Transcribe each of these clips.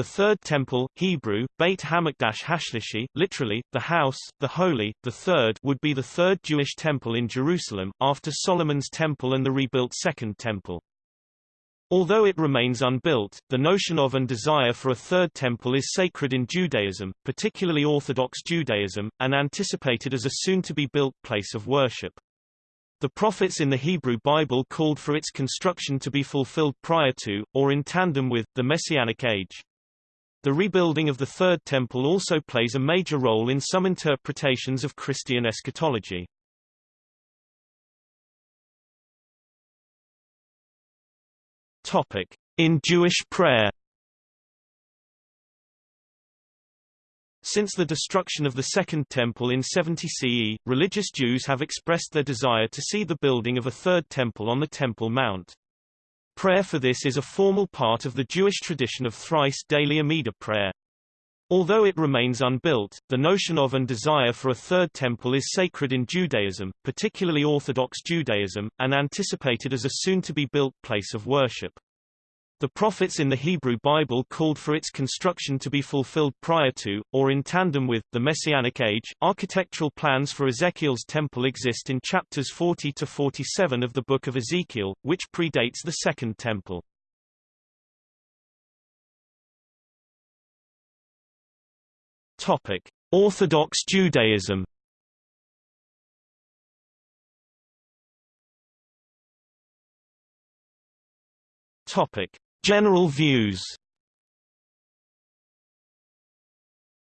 the Third Temple, Hebrew, Beit Hamikdash Hashlishi, literally, the house, the holy, the third would be the third Jewish temple in Jerusalem, after Solomon's temple and the rebuilt Second Temple. Although it remains unbuilt, the notion of and desire for a third temple is sacred in Judaism, particularly Orthodox Judaism, and anticipated as a soon-to-be-built place of worship. The prophets in the Hebrew Bible called for its construction to be fulfilled prior to, or in tandem with, the Messianic age. The rebuilding of the Third Temple also plays a major role in some interpretations of Christian eschatology. Topic. In Jewish prayer Since the destruction of the Second Temple in 70 CE, religious Jews have expressed their desire to see the building of a third temple on the Temple Mount. Prayer for this is a formal part of the Jewish tradition of thrice daily Amidah prayer. Although it remains unbuilt, the notion of and desire for a third temple is sacred in Judaism, particularly Orthodox Judaism, and anticipated as a soon-to-be-built place of worship. The prophets in the Hebrew Bible called for its construction to be fulfilled prior to, or in tandem with, the Messianic age. Architectural plans for Ezekiel's temple exist in chapters 40 to 47 of the Book of Ezekiel, which predates the Second Temple. Topic: Orthodox Judaism. Topic: General views.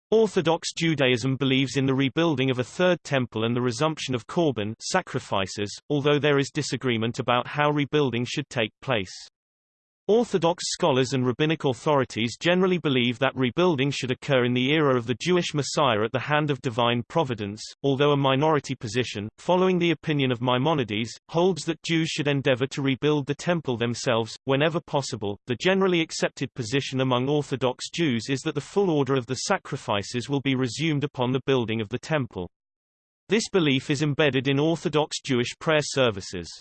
Orthodox Judaism believes in the rebuilding of a third temple and the resumption of korban sacrifices, although there is disagreement about how rebuilding should take place. Orthodox scholars and rabbinic authorities generally believe that rebuilding should occur in the era of the Jewish Messiah at the hand of divine providence, although a minority position, following the opinion of Maimonides, holds that Jews should endeavor to rebuild the temple themselves, whenever possible. The generally accepted position among Orthodox Jews is that the full order of the sacrifices will be resumed upon the building of the temple. This belief is embedded in Orthodox Jewish prayer services.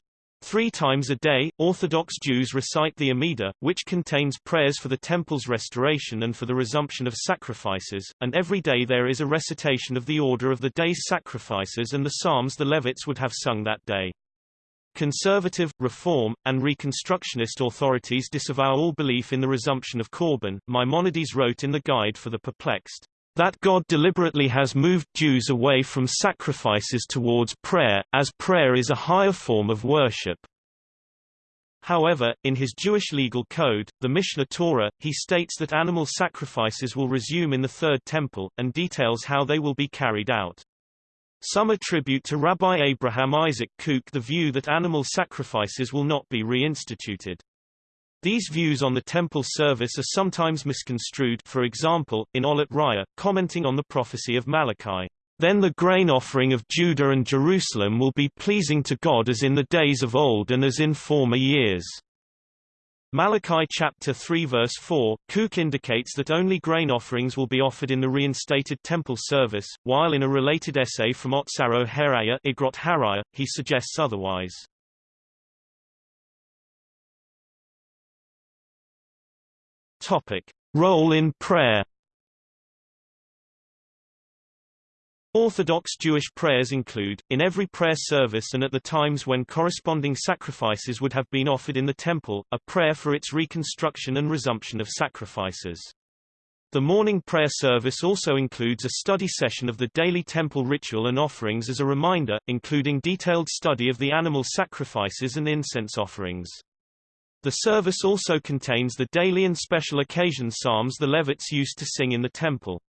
Three times a day, Orthodox Jews recite the Amidah, which contains prayers for the temple's restoration and for the resumption of sacrifices, and every day there is a recitation of the order of the day's sacrifices and the psalms the Levites would have sung that day. Conservative, Reform, and Reconstructionist authorities disavow all belief in the resumption of Korban. Maimonides wrote in the Guide for the Perplexed, that God deliberately has moved Jews away from sacrifices towards prayer, as prayer is a higher form of worship. However, in his Jewish legal code, the Mishneh Torah, he states that animal sacrifices will resume in the Third Temple, and details how they will be carried out. Some attribute to Rabbi Abraham Isaac Kook the view that animal sacrifices will not be reinstituted. These views on the temple service are sometimes misconstrued for example, in Olat Raya, commenting on the prophecy of Malachi. Then the grain offering of Judah and Jerusalem will be pleasing to God as in the days of old and as in former years. Malachi chapter 3 verse 4, Kook indicates that only grain offerings will be offered in the reinstated temple service, while in a related essay from Otsaro Heraya he suggests otherwise. Topic: Role in prayer. Orthodox Jewish prayers include, in every prayer service and at the times when corresponding sacrifices would have been offered in the temple, a prayer for its reconstruction and resumption of sacrifices. The morning prayer service also includes a study session of the daily temple ritual and offerings as a reminder, including detailed study of the animal sacrifices and incense offerings. The service also contains the daily and special occasion psalms the Levites used to sing in the temple.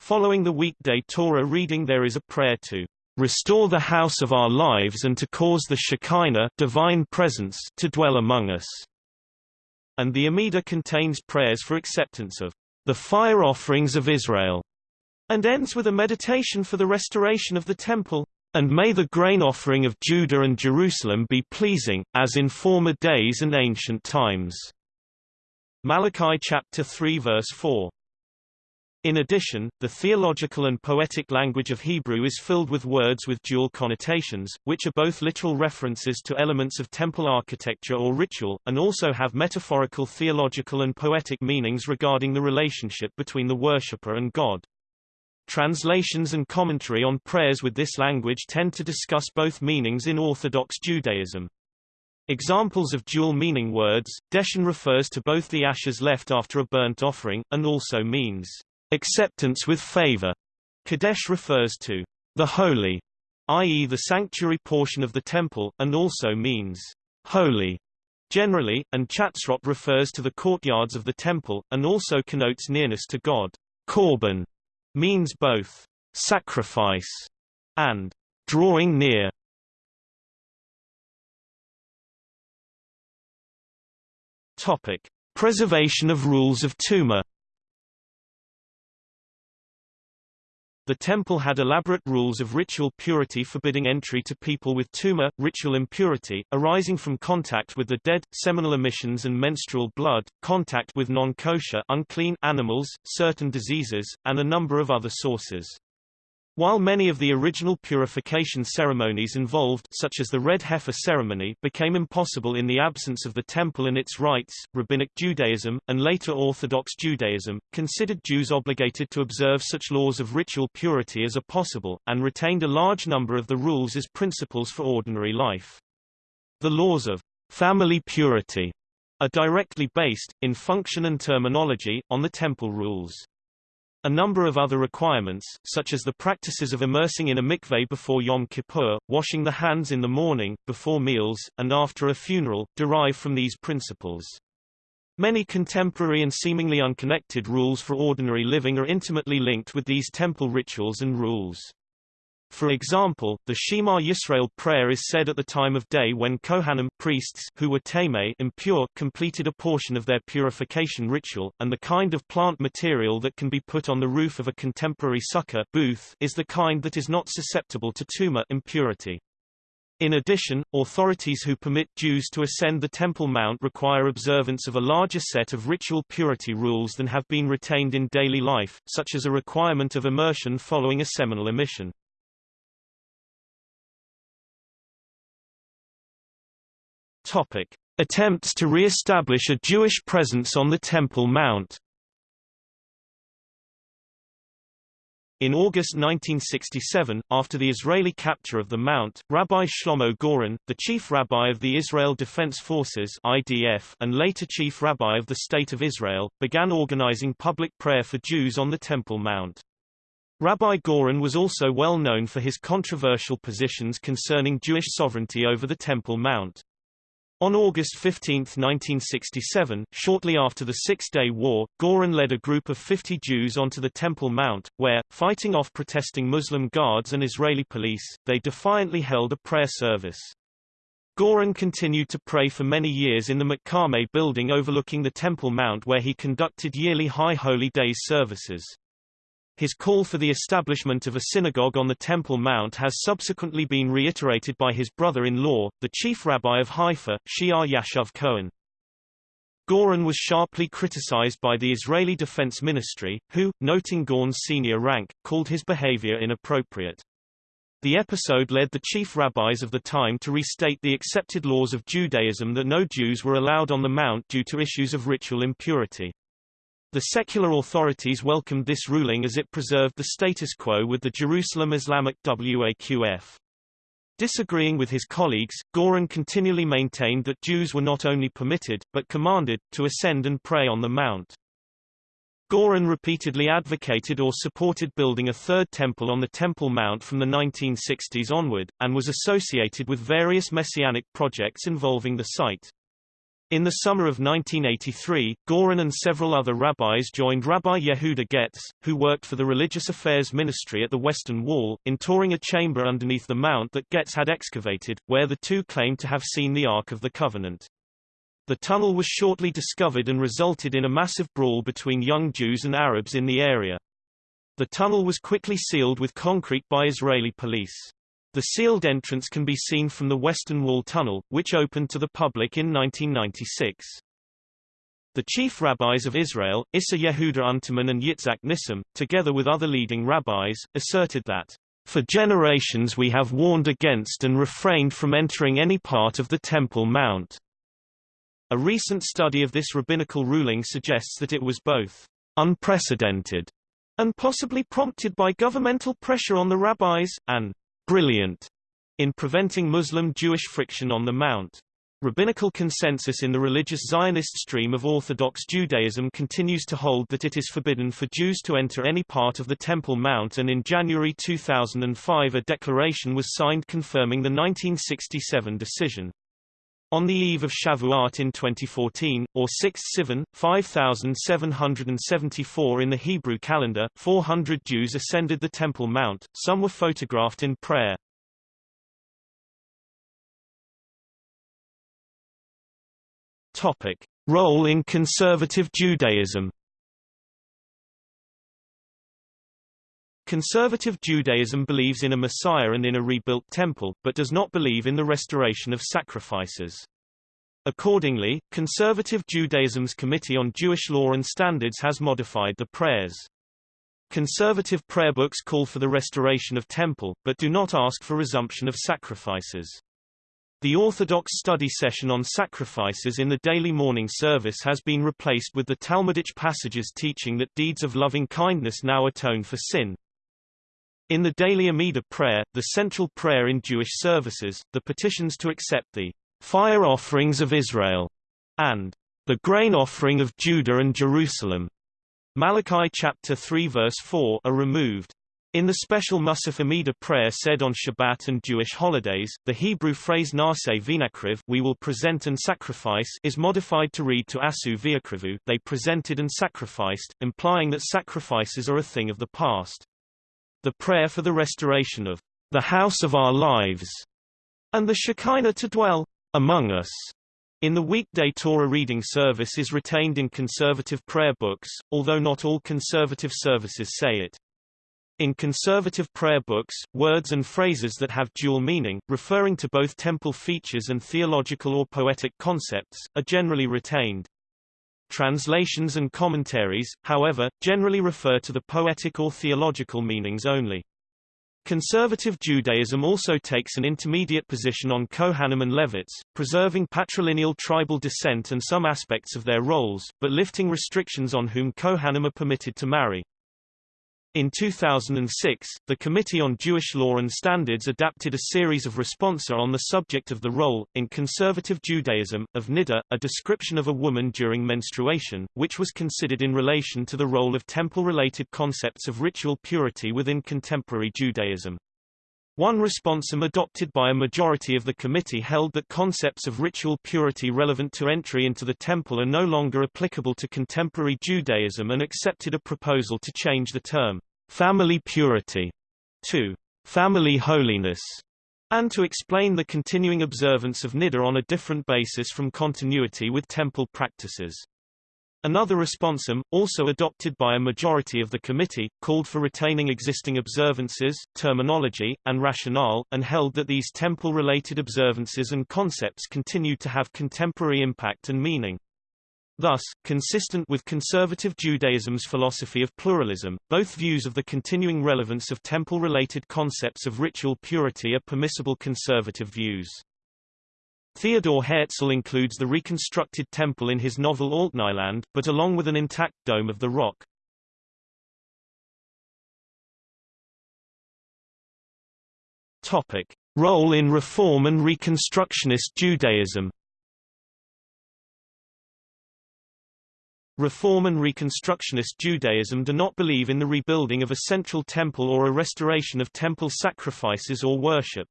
Following the weekday Torah reading there is a prayer to restore the house of our lives and to cause the Shekinah divine presence to dwell among us. And the Amidah contains prayers for acceptance of the fire offerings of Israel, and ends with a meditation for the restoration of the temple. And may the grain offering of Judah and Jerusalem be pleasing, as in former days and ancient times. Malachi chapter 3 verse 4. In addition, the theological and poetic language of Hebrew is filled with words with dual connotations, which are both literal references to elements of temple architecture or ritual, and also have metaphorical theological and poetic meanings regarding the relationship between the worshipper and God. Translations and commentary on prayers with this language tend to discuss both meanings in Orthodox Judaism. Examples of dual-meaning words, Deshen refers to both the ashes left after a burnt offering, and also means Acceptance with favor. Kadesh refers to the holy, i.e. the sanctuary portion of the temple, and also means holy generally, and chatzrot refers to the courtyards of the temple, and also connotes nearness to God. Korban means both sacrifice and drawing near. Topic: Preservation of rules of Tuma The temple had elaborate rules of ritual purity forbidding entry to people with tuma, ritual impurity, arising from contact with the dead, seminal emissions and menstrual blood, contact with non-kosher animals, certain diseases, and a number of other sources. While many of the original purification ceremonies involved such as the red heifer ceremony became impossible in the absence of the temple and its rites, Rabbinic Judaism, and later Orthodox Judaism, considered Jews obligated to observe such laws of ritual purity as are possible, and retained a large number of the rules as principles for ordinary life. The laws of family purity are directly based, in function and terminology, on the temple rules. A number of other requirements, such as the practices of immersing in a mikveh before Yom Kippur, washing the hands in the morning, before meals, and after a funeral, derive from these principles. Many contemporary and seemingly unconnected rules for ordinary living are intimately linked with these temple rituals and rules. For example, the Shema Yisrael prayer is said at the time of day when Kohanim priests who were tamei impure completed a portion of their purification ritual, and the kind of plant material that can be put on the roof of a contemporary sukkah booth is the kind that is not susceptible to tuma impurity. In addition, authorities who permit Jews to ascend the Temple Mount require observance of a larger set of ritual purity rules than have been retained in daily life, such as a requirement of immersion following a seminal emission. Topic. Attempts to re-establish a Jewish presence on the Temple Mount In August 1967, after the Israeli capture of the Mount, Rabbi Shlomo Goren, the chief rabbi of the Israel Defense Forces (IDF) and later chief rabbi of the State of Israel, began organizing public prayer for Jews on the Temple Mount. Rabbi Goren was also well known for his controversial positions concerning Jewish sovereignty over the Temple Mount. On August 15, 1967, shortly after the Six-Day War, Goren led a group of 50 Jews onto the Temple Mount, where, fighting off protesting Muslim guards and Israeli police, they defiantly held a prayer service. Goren continued to pray for many years in the Makame building overlooking the Temple Mount where he conducted yearly High Holy Days services. His call for the establishment of a synagogue on the Temple Mount has subsequently been reiterated by his brother-in-law, the chief rabbi of Haifa, She'ar Yashuv Cohen. Goren was sharply criticized by the Israeli Defense Ministry, who, noting Goren's senior rank, called his behavior inappropriate. The episode led the chief rabbis of the time to restate the accepted laws of Judaism that no Jews were allowed on the Mount due to issues of ritual impurity. The secular authorities welcomed this ruling as it preserved the status quo with the Jerusalem Islamic Waqf. Disagreeing with his colleagues, Goren continually maintained that Jews were not only permitted, but commanded, to ascend and pray on the Mount. Goren repeatedly advocated or supported building a third temple on the Temple Mount from the 1960s onward, and was associated with various messianic projects involving the site. In the summer of 1983, Goren and several other rabbis joined Rabbi Yehuda Getz, who worked for the Religious Affairs Ministry at the Western Wall, in touring a chamber underneath the mount that Getz had excavated, where the two claimed to have seen the Ark of the Covenant. The tunnel was shortly discovered and resulted in a massive brawl between young Jews and Arabs in the area. The tunnel was quickly sealed with concrete by Israeli police. The sealed entrance can be seen from the Western Wall Tunnel, which opened to the public in 1996. The chief rabbis of Israel, Isser Yehuda Unterman and Yitzhak Nissim, together with other leading rabbis, asserted that, "...for generations we have warned against and refrained from entering any part of the Temple Mount." A recent study of this rabbinical ruling suggests that it was both unprecedented and possibly prompted by governmental pressure on the rabbis, and brilliant in preventing Muslim-Jewish friction on the Mount. Rabbinical consensus in the religious Zionist stream of Orthodox Judaism continues to hold that it is forbidden for Jews to enter any part of the Temple Mount and in January 2005 a declaration was signed confirming the 1967 decision. On the eve of Shavuot in 2014, or 6 Sivan, 5774 in the Hebrew calendar, 400 Jews ascended the Temple Mount, some were photographed in prayer. Topic: Role in conservative Judaism. Conservative Judaism believes in a Messiah and in a rebuilt temple, but does not believe in the restoration of sacrifices. Accordingly, Conservative Judaism's Committee on Jewish Law and Standards has modified the prayers. Conservative prayer books call for the restoration of temple, but do not ask for resumption of sacrifices. The Orthodox study session on sacrifices in the daily morning service has been replaced with the Talmudic passages teaching that deeds of loving kindness now atone for sin. In the daily Amidah prayer, the central prayer in Jewish services, the petitions to accept the fire offerings of Israel and the grain offering of Judah and Jerusalem Malachi chapter 3 verse 4 are removed. In the special Musaf Amidah prayer said on Shabbat and Jewish holidays, the Hebrew phrase Naseh Vinakriv we will present and sacrifice is modified to read to Asu Viakrivu they presented and sacrificed, implying that sacrifices are a thing of the past. The prayer for the restoration of the house of our lives and the Shekinah to dwell among us in the weekday Torah reading service is retained in conservative prayer books, although not all conservative services say it. In conservative prayer books, words and phrases that have dual meaning, referring to both temple features and theological or poetic concepts, are generally retained. Translations and commentaries, however, generally refer to the poetic or theological meanings only. Conservative Judaism also takes an intermediate position on Kohanim and Levites, preserving patrilineal tribal descent and some aspects of their roles, but lifting restrictions on whom Kohanim are permitted to marry. In 2006, the Committee on Jewish Law and Standards adapted a series of responsa on the subject of the role, in conservative Judaism, of niddah, a description of a woman during menstruation, which was considered in relation to the role of temple-related concepts of ritual purity within contemporary Judaism. One responsum adopted by a majority of the committee held that concepts of ritual purity relevant to entry into the temple are no longer applicable to contemporary Judaism and accepted a proposal to change the term family purity to family holiness, and to explain the continuing observance of niddah on a different basis from continuity with temple practices. Another responsum, also adopted by a majority of the committee, called for retaining existing observances, terminology, and rationale, and held that these temple-related observances and concepts continued to have contemporary impact and meaning. Thus, consistent with conservative Judaism's philosophy of pluralism, both views of the continuing relevance of temple-related concepts of ritual purity are permissible conservative views. Theodor Herzl includes the reconstructed temple in his novel Altneuland, but along with an intact Dome of the Rock. Topic. Role in Reform and Reconstructionist Judaism Reform and Reconstructionist Judaism do not believe in the rebuilding of a central temple or a restoration of temple sacrifices or worship.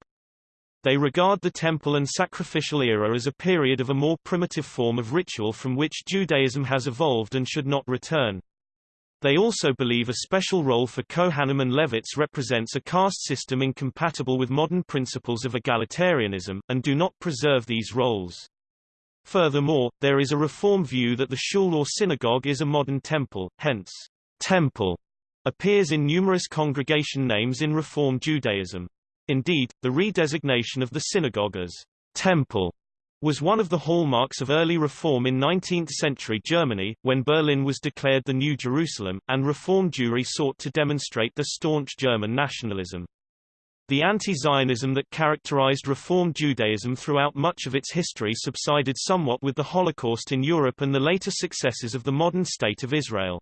They regard the temple and sacrificial era as a period of a more primitive form of ritual from which Judaism has evolved and should not return. They also believe a special role for Kohanim and Levites represents a caste system incompatible with modern principles of egalitarianism, and do not preserve these roles. Furthermore, there is a reform view that the shul or synagogue is a modern temple, hence, temple appears in numerous congregation names in Reform Judaism. Indeed, the redesignation of the synagogue as temple was one of the hallmarks of early reform in 19th-century Germany, when Berlin was declared the New Jerusalem, and Reform Jewry sought to demonstrate the staunch German nationalism. The anti-Zionism that characterized Reform Judaism throughout much of its history subsided somewhat with the Holocaust in Europe and the later successes of the modern State of Israel.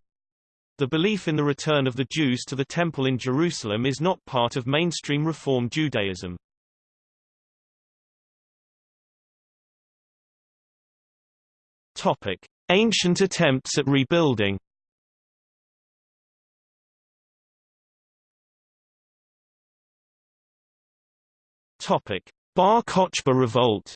The belief in the return of the Jews to the Temple in Jerusalem is not part of mainstream Reform Judaism. Topic: Ancient attempts at rebuilding. Topic: Bar Kochba revolt.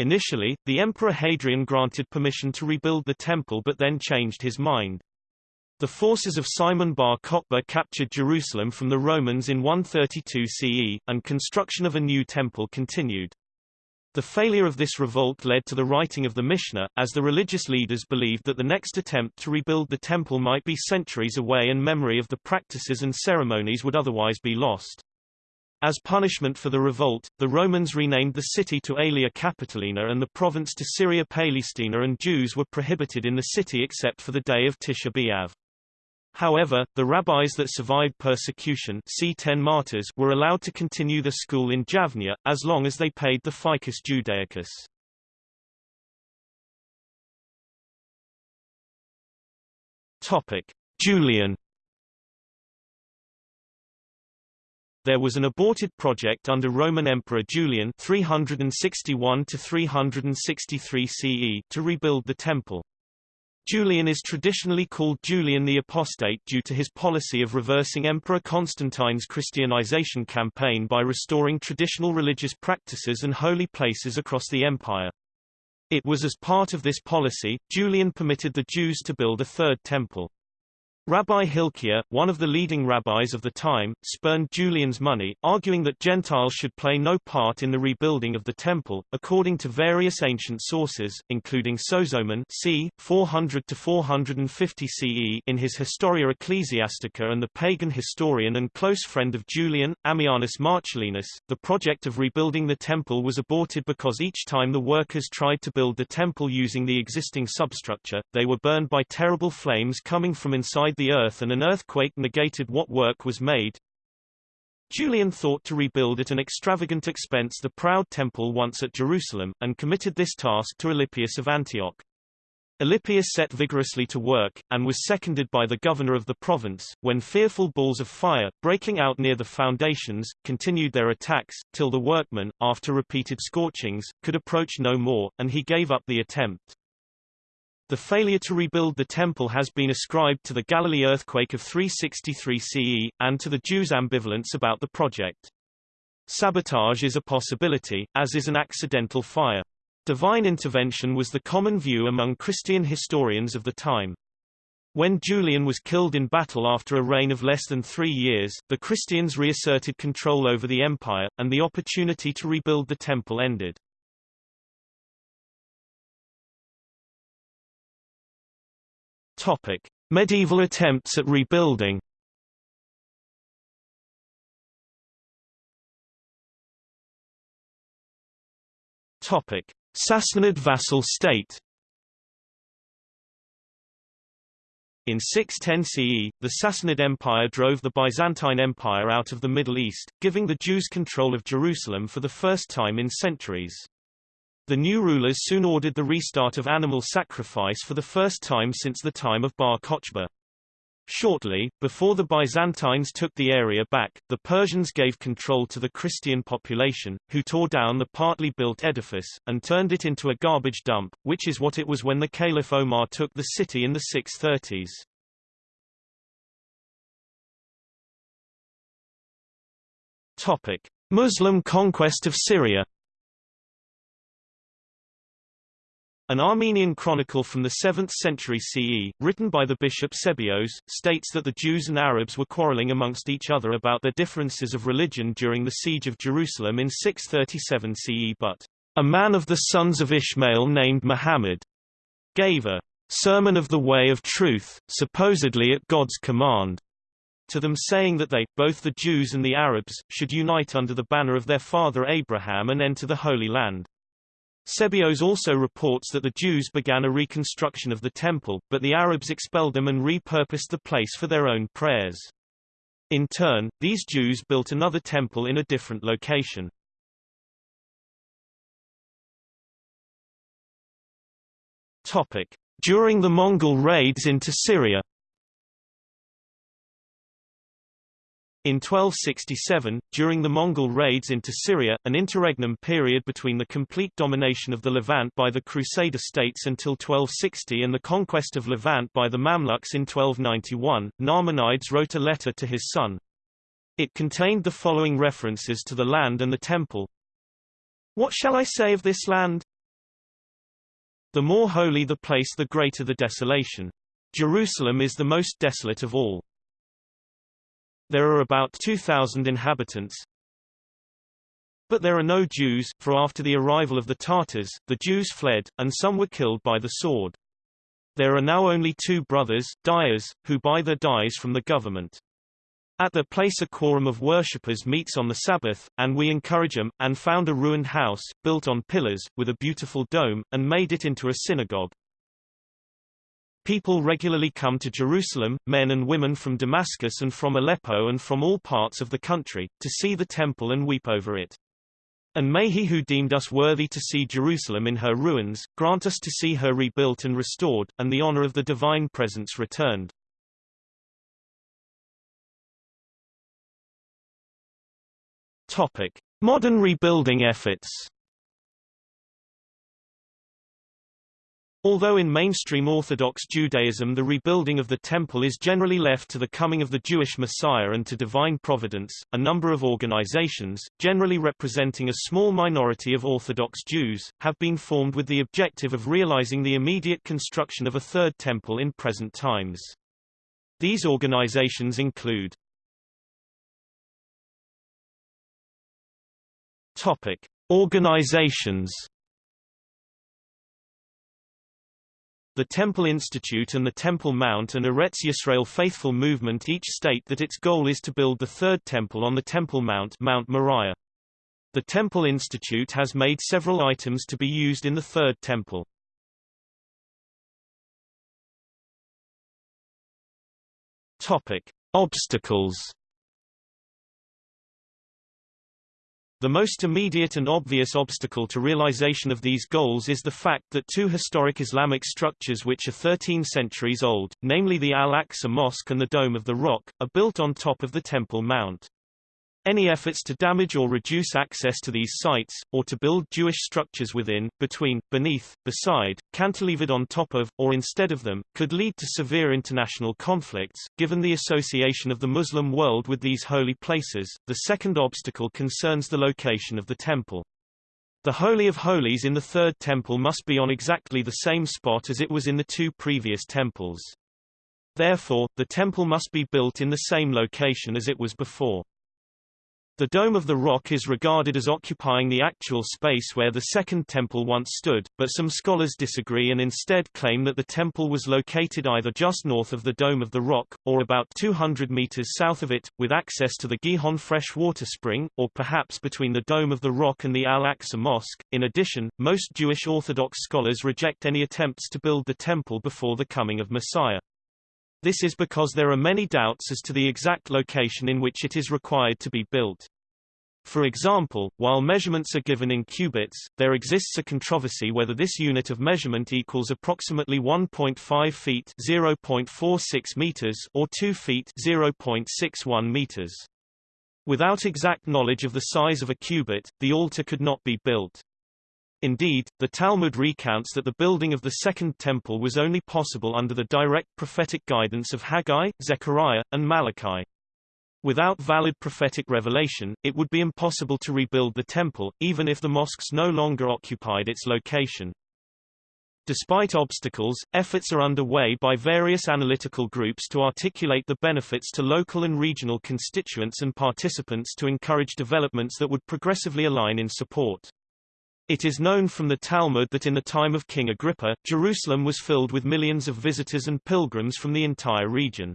Initially, the Emperor Hadrian granted permission to rebuild the temple but then changed his mind. The forces of Simon bar Kokhba captured Jerusalem from the Romans in 132 CE, and construction of a new temple continued. The failure of this revolt led to the writing of the Mishnah, as the religious leaders believed that the next attempt to rebuild the temple might be centuries away and memory of the practices and ceremonies would otherwise be lost. As punishment for the revolt, the Romans renamed the city to Aelia Capitolina and the province to Syria Palestina and Jews were prohibited in the city except for the day of Tisha B'Av. However, the rabbis that survived persecution c. 10 martyrs were allowed to continue the school in Javnia, as long as they paid the fiscus judaicus. Julian There was an aborted project under Roman Emperor Julian 361 to 363 CE to rebuild the temple. Julian is traditionally called Julian the Apostate due to his policy of reversing Emperor Constantine's Christianization campaign by restoring traditional religious practices and holy places across the empire. It was as part of this policy, Julian permitted the Jews to build a third temple. Rabbi Hilkiah, one of the leading rabbis of the time, spurned Julian's money, arguing that Gentiles should play no part in the rebuilding of the temple. According to various ancient sources, including Sozomen c. 400 to 450 CE in his Historia Ecclesiastica and the pagan historian and close friend of Julian, Ammianus Marcellinus, the project of rebuilding the temple was aborted because each time the workers tried to build the temple using the existing substructure, they were burned by terrible flames coming from inside the earth and an earthquake negated what work was made. Julian thought to rebuild at an extravagant expense the proud temple once at Jerusalem, and committed this task to Alypius of Antioch. Alypius set vigorously to work, and was seconded by the governor of the province, when fearful balls of fire, breaking out near the foundations, continued their attacks, till the workmen, after repeated scorchings, could approach no more, and he gave up the attempt. The failure to rebuild the temple has been ascribed to the Galilee earthquake of 363 CE, and to the Jews' ambivalence about the project. Sabotage is a possibility, as is an accidental fire. Divine intervention was the common view among Christian historians of the time. When Julian was killed in battle after a reign of less than three years, the Christians reasserted control over the empire, and the opportunity to rebuild the temple ended. Topic: Medieval attempts at rebuilding. Topic: Sassanid vassal state. In 610 CE, the Sassanid Empire drove the Byzantine Empire out of the Middle East, giving the Jews control of Jerusalem for the first time in centuries. The new rulers soon ordered the restart of animal sacrifice for the first time since the time of Bar Kochba. Shortly, before the Byzantines took the area back, the Persians gave control to the Christian population, who tore down the partly built edifice, and turned it into a garbage dump, which is what it was when the Caliph Omar took the city in the 630s. Topic. Muslim conquest of Syria An Armenian chronicle from the 7th century CE, written by the bishop Sebeos, states that the Jews and Arabs were quarreling amongst each other about their differences of religion during the siege of Jerusalem in 637 CE but a man of the sons of Ishmael named Muhammad gave a sermon of the way of truth, supposedly at God's command. to them saying that they, both the Jews and the Arabs, should unite under the banner of their father Abraham and enter the Holy Land. Sebeos also reports that the Jews began a reconstruction of the temple, but the Arabs expelled them and repurposed the place for their own prayers. In turn, these Jews built another temple in a different location. During the Mongol raids into Syria In 1267, during the Mongol raids into Syria, an interregnum period between the complete domination of the Levant by the Crusader states until 1260 and the conquest of Levant by the Mamluks in 1291, Nahmanides wrote a letter to his son. It contained the following references to the land and the temple. What shall I say of this land? The more holy the place the greater the desolation. Jerusalem is the most desolate of all. There are about 2,000 inhabitants. But there are no Jews, for after the arrival of the Tartars, the Jews fled, and some were killed by the sword. There are now only two brothers, dyers, who buy their dyes from the government. At their place a quorum of worshippers meets on the Sabbath, and we encourage them, and found a ruined house, built on pillars, with a beautiful dome, and made it into a synagogue. People regularly come to Jerusalem, men and women from Damascus and from Aleppo and from all parts of the country, to see the temple and weep over it. And may he who deemed us worthy to see Jerusalem in her ruins, grant us to see her rebuilt and restored, and the honor of the divine presence returned. Topic. Modern rebuilding efforts Although in mainstream Orthodox Judaism the rebuilding of the temple is generally left to the coming of the Jewish Messiah and to divine providence, a number of organizations, generally representing a small minority of Orthodox Jews, have been formed with the objective of realizing the immediate construction of a third temple in present times. These organizations include Topic. Organizations The Temple Institute and the Temple Mount and Eretz Yisrael Faithful Movement each state that its goal is to build the third temple on the Temple Mount Mount Moriah. The Temple Institute has made several items to be used in the third temple. Topic. Obstacles The most immediate and obvious obstacle to realization of these goals is the fact that two historic Islamic structures which are 13 centuries old, namely the Al-Aqsa Mosque and the Dome of the Rock, are built on top of the Temple Mount. Any efforts to damage or reduce access to these sites, or to build Jewish structures within, between, beneath, beside, cantilevered on top of, or instead of them, could lead to severe international conflicts. Given the association of the Muslim world with these holy places, the second obstacle concerns the location of the temple. The Holy of Holies in the Third Temple must be on exactly the same spot as it was in the two previous temples. Therefore, the temple must be built in the same location as it was before. The Dome of the Rock is regarded as occupying the actual space where the Second Temple once stood, but some scholars disagree and instead claim that the temple was located either just north of the Dome of the Rock, or about 200 meters south of it, with access to the Gihon freshwater spring, or perhaps between the Dome of the Rock and the Al-Aqsa Mosque. In addition, most Jewish Orthodox scholars reject any attempts to build the temple before the coming of Messiah. This is because there are many doubts as to the exact location in which it is required to be built. For example, while measurements are given in cubits, there exists a controversy whether this unit of measurement equals approximately 1.5 feet (0.46 meters) or 2 feet (0.61 meters). Without exact knowledge of the size of a cubit, the altar could not be built. Indeed, the Talmud recounts that the building of the Second Temple was only possible under the direct prophetic guidance of Haggai, Zechariah, and Malachi. Without valid prophetic revelation, it would be impossible to rebuild the temple, even if the mosques no longer occupied its location. Despite obstacles, efforts are underway by various analytical groups to articulate the benefits to local and regional constituents and participants to encourage developments that would progressively align in support. It is known from the Talmud that in the time of King Agrippa, Jerusalem was filled with millions of visitors and pilgrims from the entire region.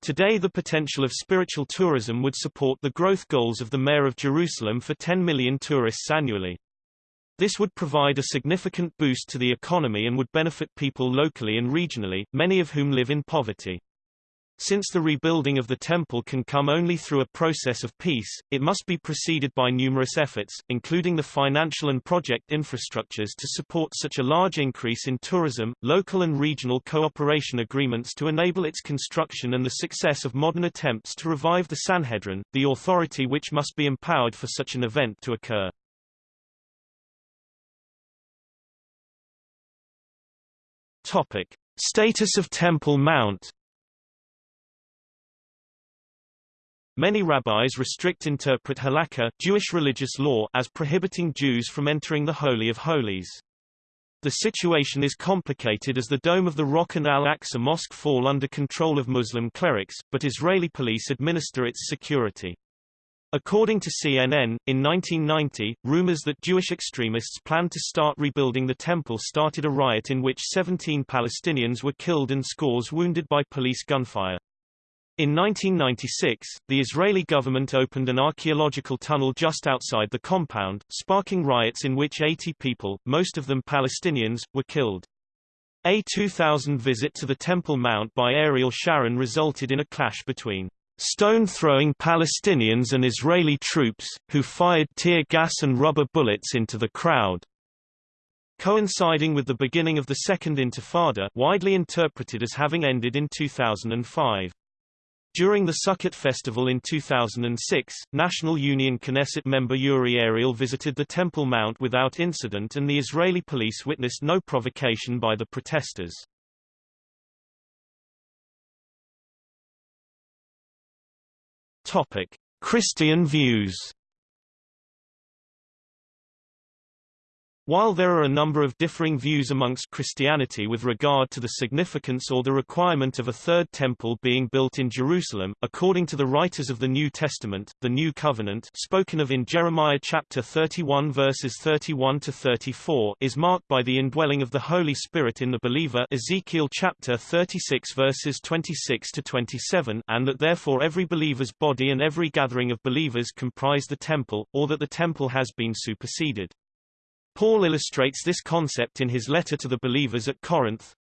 Today the potential of spiritual tourism would support the growth goals of the Mayor of Jerusalem for 10 million tourists annually. This would provide a significant boost to the economy and would benefit people locally and regionally, many of whom live in poverty. Since the rebuilding of the temple can come only through a process of peace, it must be preceded by numerous efforts, including the financial and project infrastructures to support such a large increase in tourism, local and regional cooperation agreements to enable its construction and the success of modern attempts to revive the Sanhedrin, the authority which must be empowered for such an event to occur. Topic. Status of Temple Mount Many rabbis restrict interpret halakha Jewish religious law as prohibiting Jews from entering the Holy of Holies. The situation is complicated as the Dome of the Rock and Al-Aqsa Mosque fall under control of Muslim clerics, but Israeli police administer its security. According to CNN, in 1990, rumors that Jewish extremists planned to start rebuilding the temple started a riot in which 17 Palestinians were killed and scores wounded by police gunfire. In 1996, the Israeli government opened an archaeological tunnel just outside the compound, sparking riots in which 80 people, most of them Palestinians, were killed. A 2000 visit to the Temple Mount by Ariel Sharon resulted in a clash between stone-throwing Palestinians and Israeli troops, who fired tear gas and rubber bullets into the crowd. Coinciding with the beginning of the Second Intifada widely interpreted as having ended in 2005. During the Sukkot festival in 2006, National Union Knesset member Uri Ariel visited the Temple Mount without incident and the Israeli police witnessed no provocation by the protesters. Topic: Christian views While there are a number of differing views amongst Christianity with regard to the significance or the requirement of a third temple being built in Jerusalem, according to the writers of the New Testament, the New Covenant spoken of in Jeremiah chapter 31 verses 31 to 34 is marked by the indwelling of the Holy Spirit in the believer Ezekiel chapter 36 verses 26 to 27 and that therefore every believer's body and every gathering of believers comprise the temple, or that the temple has been superseded. Paul illustrates this concept in his letter to the believers at Corinth.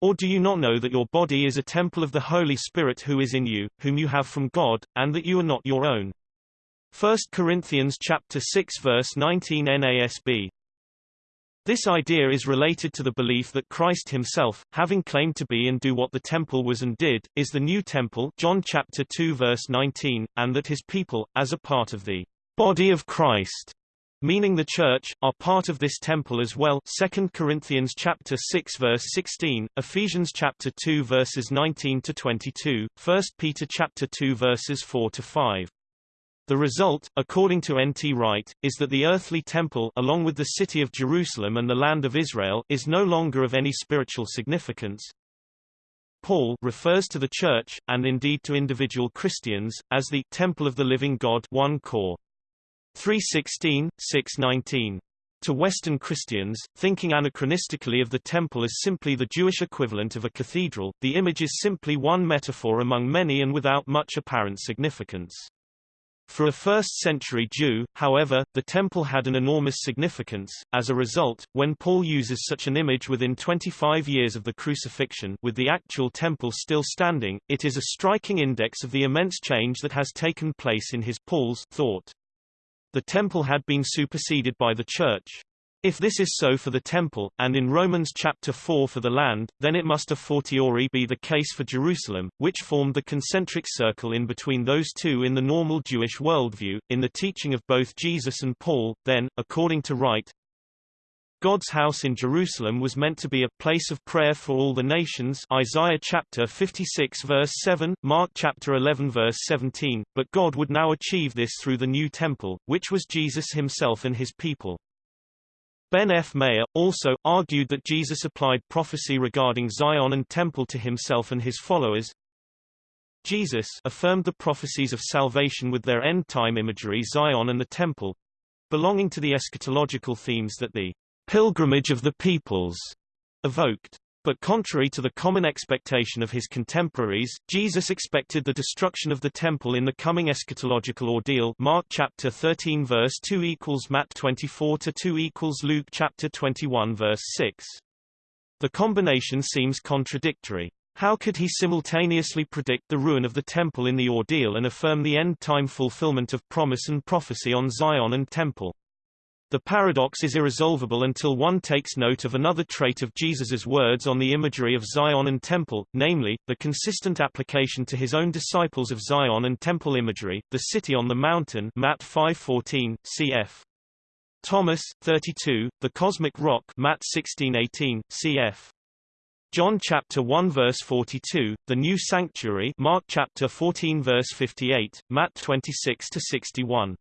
Or do you not know that your body is a temple of the Holy Spirit who is in you, whom you have from God, and that you are not your own? 1 Corinthians chapter 6 verse 19 NASB. This idea is related to the belief that Christ himself, having claimed to be and do what the temple was and did, is the new temple John chapter 2 verse 19, and that his people, as a part of the body of Christ, meaning the church, are part of this temple as well 2 Corinthians chapter 6 verse 16, Ephesians chapter 2 verses 19 to 22, 1 Peter chapter 2 verses 4 to 5. The result, according to N.T. Wright, is that the earthly temple along with the city of Jerusalem and the land of Israel is no longer of any spiritual significance. Paul refers to the church, and indeed to individual Christians, as the temple of the living God 1 Cor. 316, 619. To Western Christians, thinking anachronistically of the temple as simply the Jewish equivalent of a cathedral, the image is simply one metaphor among many and without much apparent significance. For a first-century Jew, however, the temple had an enormous significance. As a result, when Paul uses such an image within 25 years of the crucifixion with the actual temple still standing, it is a striking index of the immense change that has taken place in his Paul's thought. The temple had been superseded by the church. If this is so for the temple, and in Romans chapter 4 for the land, then it must a fortiori be the case for Jerusalem, which formed the concentric circle in between those two in the normal Jewish worldview. In the teaching of both Jesus and Paul, then, according to Wright, God's house in Jerusalem was meant to be a place of prayer for all the nations Isaiah chapter 56 verse 7, Mark chapter 11 verse 17, but God would now achieve this through the new temple, which was Jesus himself and his people. Ben F. Meyer, also, argued that Jesus applied prophecy regarding Zion and temple to himself and his followers. Jesus affirmed the prophecies of salvation with their end-time imagery Zion and the temple, belonging to the eschatological themes that the pilgrimage of the peoples evoked. But contrary to the common expectation of his contemporaries, Jesus expected the destruction of the temple in the coming eschatological ordeal Mark chapter 13 verse 2 equals Matt 24 to 2 equals Luke chapter 21 verse 6. The combination seems contradictory. How could he simultaneously predict the ruin of the temple in the ordeal and affirm the end-time fulfillment of promise and prophecy on Zion and temple? The paradox is irresolvable until one takes note of another trait of Jesus's words on the imagery of Zion and temple, namely, the consistent application to his own disciples of Zion and temple imagery, the city on the mountain Matt 5:14, cf. Thomas 32, the cosmic rock Matt 16:18, cf. John chapter 1 verse 42, the new sanctuary Mark chapter 14 verse 58, Matt 26 to 61.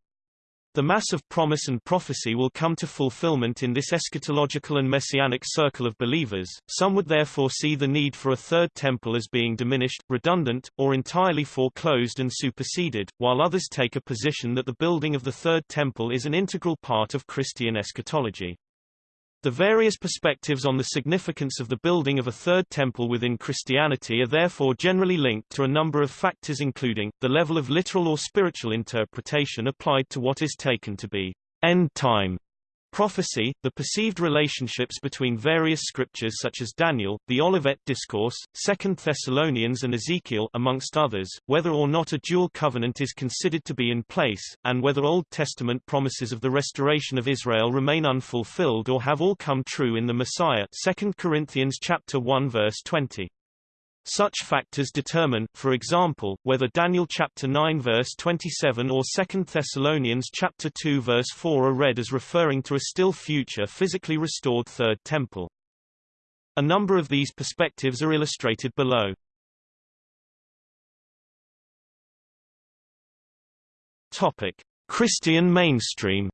The mass of promise and prophecy will come to fulfillment in this eschatological and messianic circle of believers. Some would therefore see the need for a third temple as being diminished, redundant, or entirely foreclosed and superseded, while others take a position that the building of the third temple is an integral part of Christian eschatology. The various perspectives on the significance of the building of a third temple within Christianity are therefore generally linked to a number of factors including, the level of literal or spiritual interpretation applied to what is taken to be end time Prophecy, the perceived relationships between various scriptures such as Daniel, the Olivet Discourse, 2 Thessalonians and Ezekiel amongst others, whether or not a dual covenant is considered to be in place, and whether Old Testament promises of the restoration of Israel remain unfulfilled or have all come true in the Messiah 2 Corinthians chapter 1 verse 20. Such factors determine, for example, whether Daniel chapter 9 verse 27 or 2 Thessalonians chapter 2 verse 4 are read as referring to a still future physically restored third temple. A number of these perspectives are illustrated below. Topic: Christian mainstream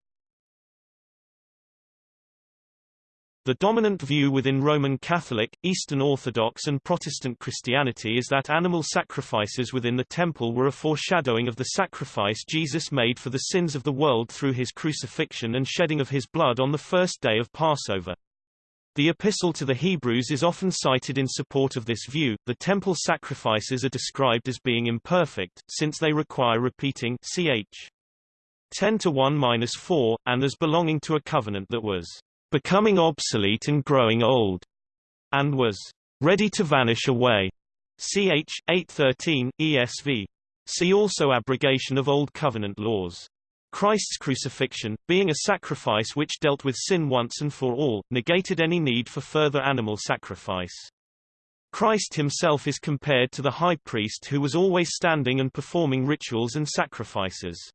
The dominant view within Roman Catholic, Eastern Orthodox and Protestant Christianity is that animal sacrifices within the temple were a foreshadowing of the sacrifice Jesus made for the sins of the world through his crucifixion and shedding of his blood on the first day of Passover. The Epistle to the Hebrews is often cited in support of this view. The temple sacrifices are described as being imperfect, since they require repeating ch. 10 to 1-4, and as belonging to a covenant that was becoming obsolete and growing old, and was ready to vanish away. Ch. 813, ESV. See also abrogation of Old Covenant laws. Christ's crucifixion, being a sacrifice which dealt with sin once and for all, negated any need for further animal sacrifice. Christ himself is compared to the high priest who was always standing and performing rituals and sacrifices.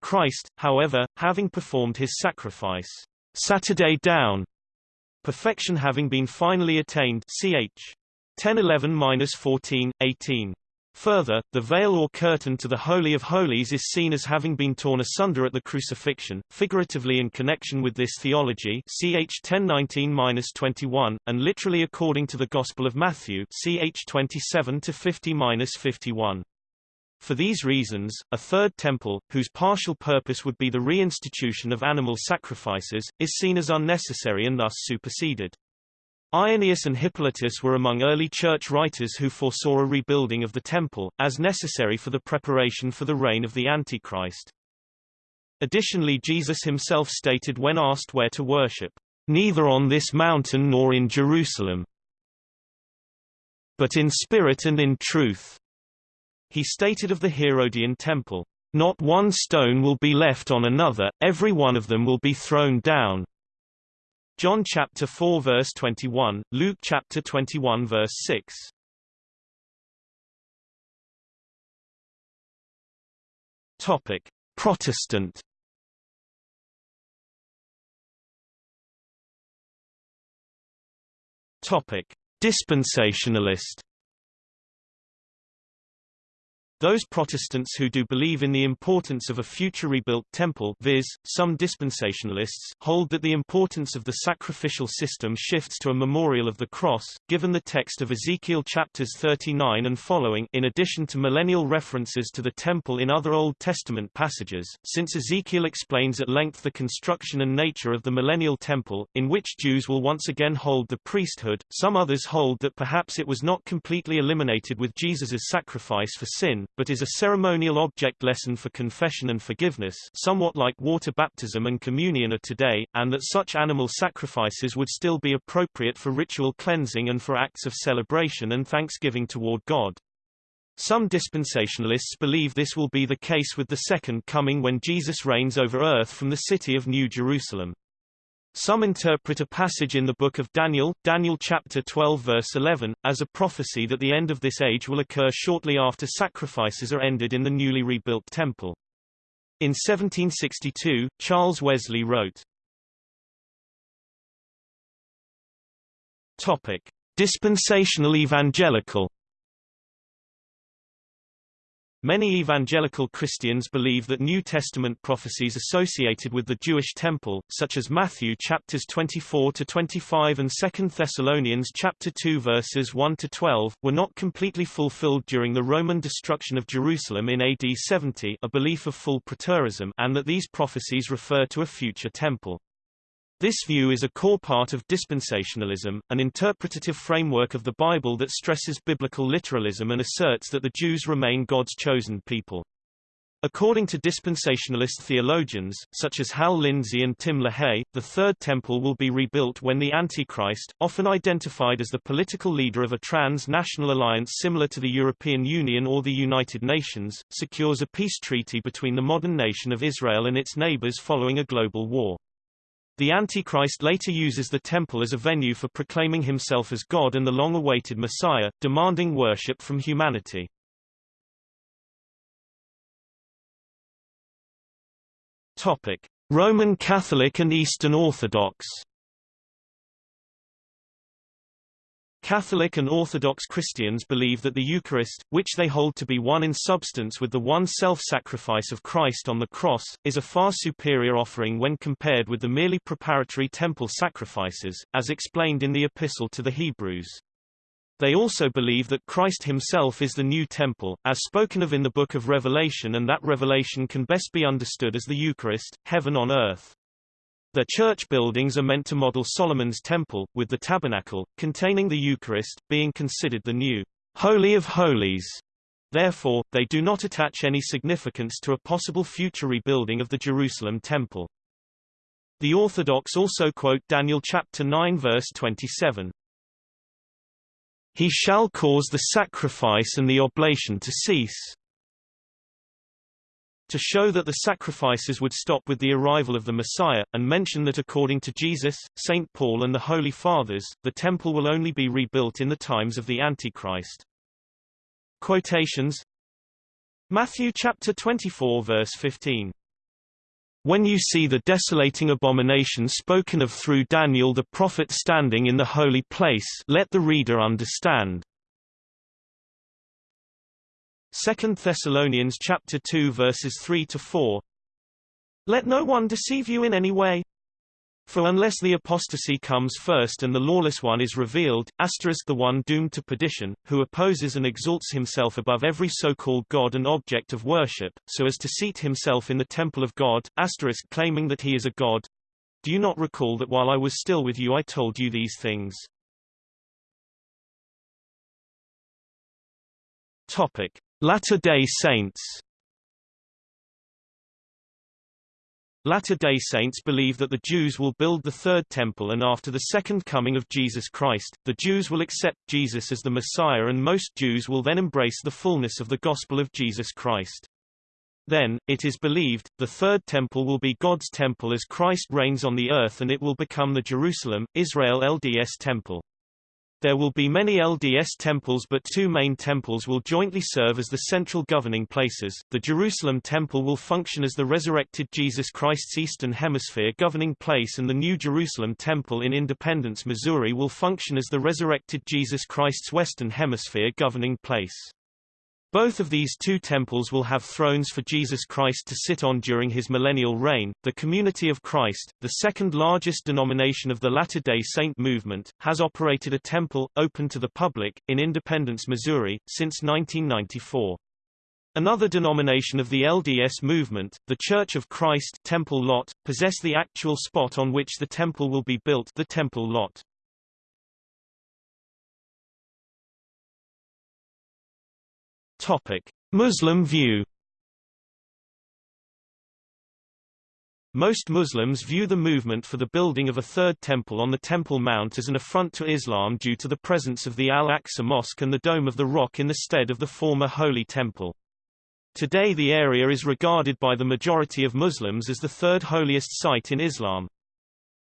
Christ, however, having performed his sacrifice, Saturday down. Perfection having been finally attained ch. 1011-14, 18. Further, the veil or curtain to the Holy of Holies is seen as having been torn asunder at the crucifixion, figuratively in connection with this theology ch 1019-21, and literally according to the Gospel of Matthew ch 27-50-51. For these reasons, a third temple, whose partial purpose would be the reinstitution of animal sacrifices, is seen as unnecessary and thus superseded. Irenaeus and Hippolytus were among early church writers who foresaw a rebuilding of the temple, as necessary for the preparation for the reign of the Antichrist. Additionally Jesus himself stated when asked where to worship, "...neither on this mountain nor in Jerusalem, but in spirit and in truth." He stated of the Herodian temple, Not one stone will be left on another, every one of them will be thrown down. John chapter 4 verse 21, Luke chapter 21 verse 6. Topic: Protestant. Topic: Dispensationalist. Those Protestants who do believe in the importance of a future rebuilt temple viz., some dispensationalists hold that the importance of the sacrificial system shifts to a memorial of the cross, given the text of Ezekiel chapters 39 and following in addition to millennial references to the temple in other Old Testament passages, since Ezekiel explains at length the construction and nature of the millennial temple, in which Jews will once again hold the priesthood, some others hold that perhaps it was not completely eliminated with Jesus' sacrifice for sin, but is a ceremonial object lesson for confession and forgiveness somewhat like water baptism and communion are today, and that such animal sacrifices would still be appropriate for ritual cleansing and for acts of celebration and thanksgiving toward God. Some dispensationalists believe this will be the case with the Second Coming when Jesus reigns over earth from the city of New Jerusalem. Some interpret a passage in the book of Daniel, Daniel chapter 12 verse 11, as a prophecy that the end of this age will occur shortly after sacrifices are ended in the newly rebuilt temple. In 1762, Charles Wesley wrote, Topic: Dispensational evangelical Many evangelical Christians believe that New Testament prophecies associated with the Jewish temple, such as Matthew chapters 24 to 25 and 2 Thessalonians chapter 2 verses 1 to 12, were not completely fulfilled during the Roman destruction of Jerusalem in AD 70, a belief of full preterism, and that these prophecies refer to a future temple. This view is a core part of dispensationalism, an interpretative framework of the Bible that stresses biblical literalism and asserts that the Jews remain God's chosen people. According to dispensationalist theologians, such as Hal Lindsey and Tim LaHaye, the Third Temple will be rebuilt when the Antichrist, often identified as the political leader of a trans-national alliance similar to the European Union or the United Nations, secures a peace treaty between the modern nation of Israel and its neighbors following a global war. The Antichrist later uses the temple as a venue for proclaiming himself as God and the long-awaited Messiah, demanding worship from humanity. Topic: Roman Catholic and Eastern Orthodox Catholic and Orthodox Christians believe that the Eucharist, which they hold to be one in substance with the one self-sacrifice of Christ on the cross, is a far superior offering when compared with the merely preparatory temple sacrifices, as explained in the Epistle to the Hebrews. They also believe that Christ himself is the new temple, as spoken of in the Book of Revelation and that revelation can best be understood as the Eucharist, heaven on earth. Their church buildings are meant to model Solomon's temple, with the tabernacle, containing the Eucharist, being considered the new Holy of Holies. Therefore, they do not attach any significance to a possible future rebuilding of the Jerusalem temple. The Orthodox also quote Daniel chapter 9 verse 27. He shall cause the sacrifice and the oblation to cease, to show that the sacrifices would stop with the arrival of the Messiah, and mention that according to Jesus, St. Paul and the Holy Fathers, the temple will only be rebuilt in the times of the Antichrist. Quotations Matthew chapter 24 verse 15 when you see the desolating abomination spoken of through Daniel the prophet standing in the holy place let the reader understand. 2 Thessalonians chapter 2 verses 3 to 4 Let no one deceive you in any way. For unless the apostasy comes first and the lawless one is revealed, asterisk the one doomed to perdition, who opposes and exalts himself above every so-called God and object of worship, so as to seat himself in the temple of God, asterisk claiming that he is a God. Do you not recall that while I was still with you I told you these things? Topic. Latter-day Saints Latter-day Saints believe that the Jews will build the Third Temple and after the Second Coming of Jesus Christ, the Jews will accept Jesus as the Messiah and most Jews will then embrace the fullness of the gospel of Jesus Christ. Then, it is believed, the Third Temple will be God's temple as Christ reigns on the earth and it will become the Jerusalem, Israel LDS Temple. There will be many LDS temples but two main temples will jointly serve as the central governing places. The Jerusalem Temple will function as the resurrected Jesus Christ's Eastern Hemisphere governing place and the New Jerusalem Temple in Independence, Missouri will function as the resurrected Jesus Christ's Western Hemisphere governing place. Both of these two temples will have thrones for Jesus Christ to sit on during his millennial reign. The Community of Christ, the second largest denomination of the Latter-day Saint movement, has operated a temple, open to the public, in Independence, Missouri, since 1994. Another denomination of the LDS movement, the Church of Christ Temple Lot, possess the actual spot on which the temple will be built the Temple Lot. Topic: Muslim view. Most Muslims view the movement for the building of a third temple on the Temple Mount as an affront to Islam due to the presence of the Al-Aqsa Mosque and the Dome of the Rock in the stead of the former Holy Temple. Today the area is regarded by the majority of Muslims as the third holiest site in Islam.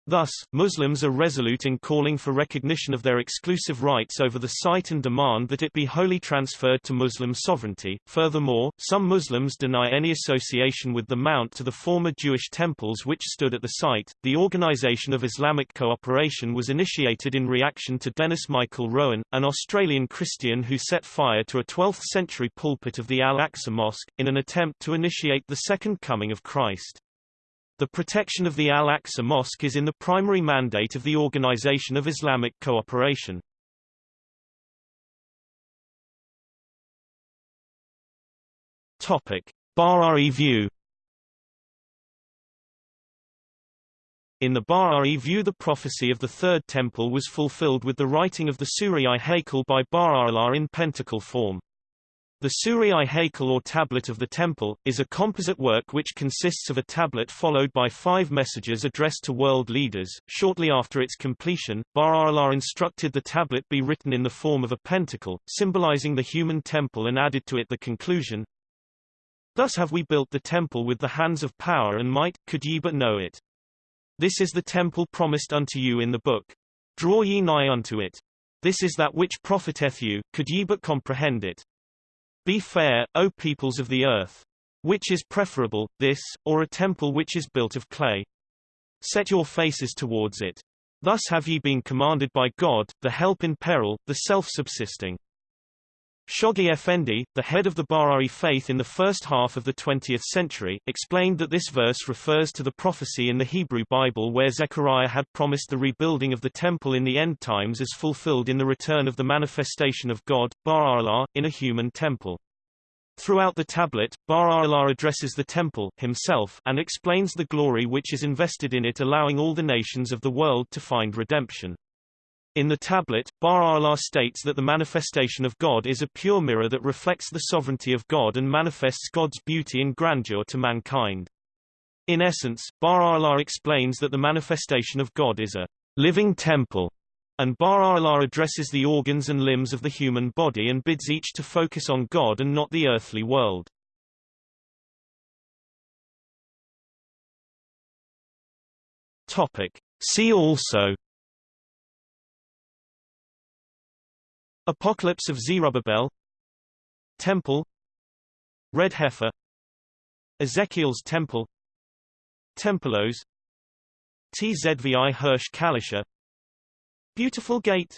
Thus, Muslims are resolute in calling for recognition of their exclusive rights over the site and demand that it be wholly transferred to Muslim sovereignty. Furthermore, some Muslims deny any association with the Mount to the former Jewish temples which stood at the site. The Organization of Islamic Cooperation was initiated in reaction to Denis Michael Rohan, an Australian Christian who set fire to a 12th century pulpit of the Al Aqsa Mosque, in an attempt to initiate the Second Coming of Christ. The protection of the Al-Aqsa Mosque is in the primary mandate of the Organization of Islamic Cooperation. Topic: Baha'i view. In the Baha'i view the prophecy of the Third Temple was fulfilled with the writing of the Suriy-i-Haykal by Baha'u'llah in pentacle form. The Suriy-i-Haykal or Tablet of the Temple, is a composite work which consists of a tablet followed by five messages addressed to world leaders. Shortly after its completion, Baha'u'llah instructed the tablet be written in the form of a pentacle, symbolizing the human temple and added to it the conclusion, Thus have we built the temple with the hands of power and might, could ye but know it. This is the temple promised unto you in the book. Draw ye nigh unto it. This is that which profiteth you, could ye but comprehend it. Be fair, O peoples of the earth. Which is preferable, this, or a temple which is built of clay? Set your faces towards it. Thus have ye been commanded by God, the help in peril, the self-subsisting. Shoghi Effendi, the head of the Baha'i faith in the first half of the 20th century, explained that this verse refers to the prophecy in the Hebrew Bible where Zechariah had promised the rebuilding of the temple in the end times as fulfilled in the return of the manifestation of God, Baha'u'llah, in a human temple. Throughout the tablet, Baha'u'llah addresses the temple himself and explains the glory which is invested in it allowing all the nations of the world to find redemption. In the tablet, Baha'u'llah states that the manifestation of God is a pure mirror that reflects the sovereignty of God and manifests God's beauty and grandeur to mankind. In essence, Baha'u'llah explains that the manifestation of God is a living temple, and Baha'u'llah addresses the organs and limbs of the human body and bids each to focus on God and not the earthly world. Topic. See also Apocalypse of Zerubbabel Temple Red Heifer Ezekiel's Temple Tempelos Tzvi Hirsch Kalischer Beautiful Gate